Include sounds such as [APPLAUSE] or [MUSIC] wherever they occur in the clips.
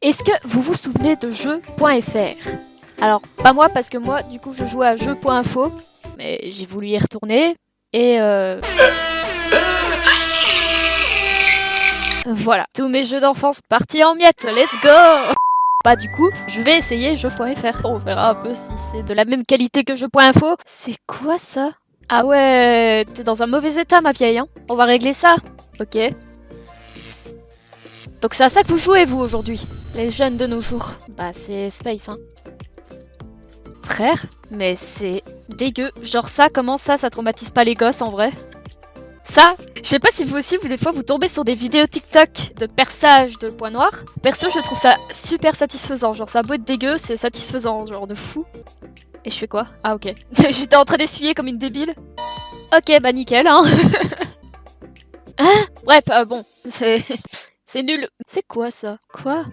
Est-ce que vous vous souvenez de jeux.fr Alors, pas moi, parce que moi, du coup, je jouais à jeux.info, mais j'ai voulu y retourner, et euh... Voilà, tous mes jeux d'enfance partis en miettes, let's go Bah du coup, je vais essayer jeux.fr. On verra un peu si c'est de la même qualité que jeux.info. C'est quoi ça? Ah ouais, t'es dans un mauvais état ma vieille, hein On va régler ça. Ok. Donc c'est à ça que vous jouez vous aujourd'hui, les jeunes de nos jours. Bah c'est Space, hein. Frère Mais c'est dégueu. Genre ça, comment ça, ça traumatise pas les gosses en vrai? Ça, je sais pas si vous aussi, vous des fois, vous tombez sur des vidéos TikTok de perçage de points noirs. Perso, je trouve ça super satisfaisant. Genre, ça a beau être dégueu, c'est satisfaisant, genre de fou. Et je fais quoi? Ah, ok. [LAUGHS] J'étais en train d'essuyer comme une débile. Ok, bah nickel, hein. [LAUGHS] hein? Bref, euh, bon, c'est... [LAUGHS] C'est nul. C'est quoi ça? Quoi?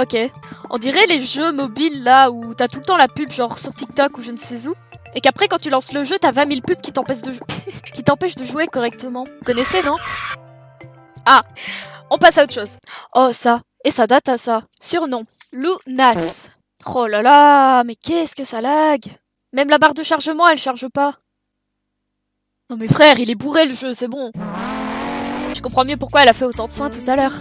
Ok. On dirait les jeux mobiles là où t'as tout le temps la pub genre sur TikTok ou je ne sais où. Et qu'après quand tu lances le jeu, t'as 20 000 pubs qui t'empêchent de, [LAUGHS] qui de jouer correctement. Vous connaissez, non? Ah On passe à autre chose. Oh, ça. Et ça date à ça. Surnom. Lunas. Oh là là, mais qu'est-ce que ça lag? Même la barre de chargement, elle charge pas. Non mais frère, il est bourré le jeu, c'est bon. Je comprends mieux pourquoi elle a fait autant de soins tout à l'heure.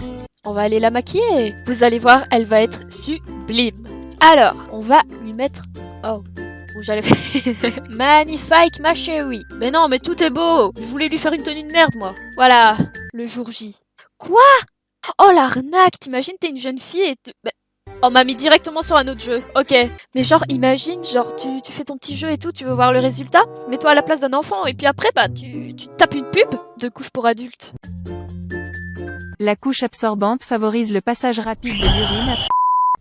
On va aller la maquiller. Vous allez voir, elle va être sublime. Alors, on va lui mettre... Oh, où j'allais faire... [LAUGHS] Magnifique, ma chérie. Mais non, mais tout est beau. Je voulais lui faire une tenue de merde, moi. Voilà, le jour J. Quoi? Oh, l'arnaque T'imagines, t'es une jeune fille et... Te... Bah, on m'a mis directement sur un autre jeu. Ok. Mais genre, imagine, genre, tu, tu, fais ton petit jeu et tout, tu veux voir le résultat. Mets-toi à la place d'un enfant et puis après, bah, tu, tu tapes une pub de couche pour adultes. La couche absorbante favorise le passage rapide de l'urine.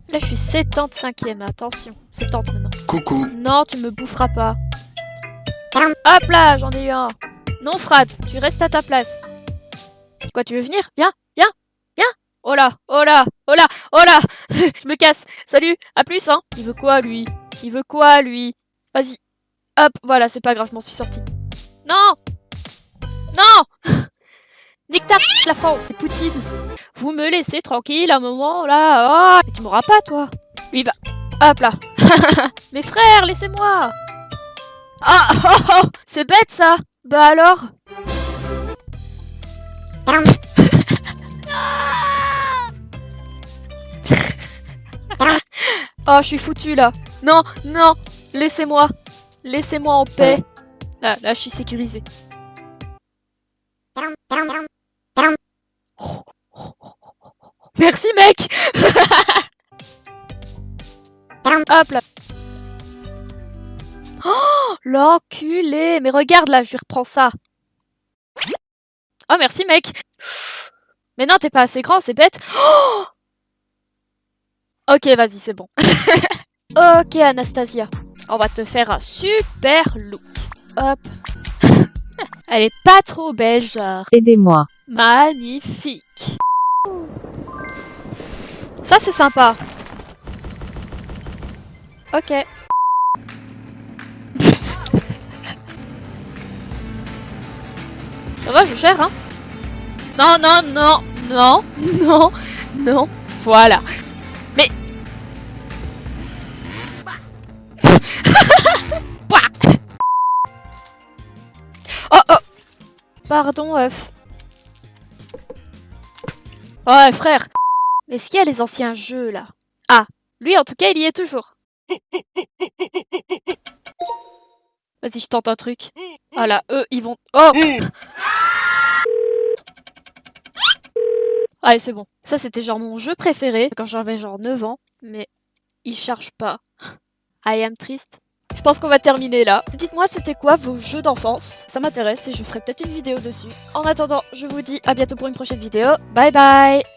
Là, je suis 75ème, attention. 70 maintenant. Coucou. Non, tu me boufferas pas. Hop là, j'en ai eu un. Non, Frad, tu restes à ta place. Quoi, tu veux venir? Viens, viens, viens. Oh là, oh là, oh là, oh là [LAUGHS] Je me casse. Salut, à plus, hein. Il veut quoi, lui? Il veut quoi, lui? Vas-y. Hop, voilà, c'est pas grave, je m'en suis sortie. Non la France, c'est Poutine. Vous me laissez tranquille un moment là. Oh, tu m'auras pas toi. Lui va. Hop là. [LAUGHS] Mes frères, laissez-moi. Ah, [LAUGHS] oh, oh, c'est bête ça. Bah alors? [LAUGHS] oh, je suis foutu là. Non, non, laissez-moi. Laissez-moi en paix. Là, là, je suis sécurisé. Hop là Oh L'enculé Mais regarde là, je lui reprends ça Oh merci mec Mais non, t'es pas assez grand, c'est bête oh Ok, vas-y, c'est bon. [LAUGHS] ok, Anastasia. On va te faire un super look. Hop. [LAUGHS] Elle est pas trop belle, genre. Aidez-moi. Magnifique. Ça, c'est sympa. Ok. Ça va, je gère, hein Non, non, non, non, [LAUGHS] non, non. Voilà. Mais... [LAUGHS] oh, oh Pardon, œuf. Ouais, frère est-ce qu'il y a les anciens jeux, là? Ah, lui, en tout cas, il y est toujours. Vas-y, je tente un truc. Ah là, eux, ils vont... Oh Allez, c'est bon. Ça, c'était genre mon jeu préféré quand j'avais genre 9 ans. Mais il charge pas. I am triste. Je pense qu'on va terminer là. Dites-moi c'était quoi vos jeux d'enfance? Ça m'intéresse et je ferai peut-être une vidéo dessus. En attendant, je vous dis à bientôt pour une prochaine vidéo. Bye bye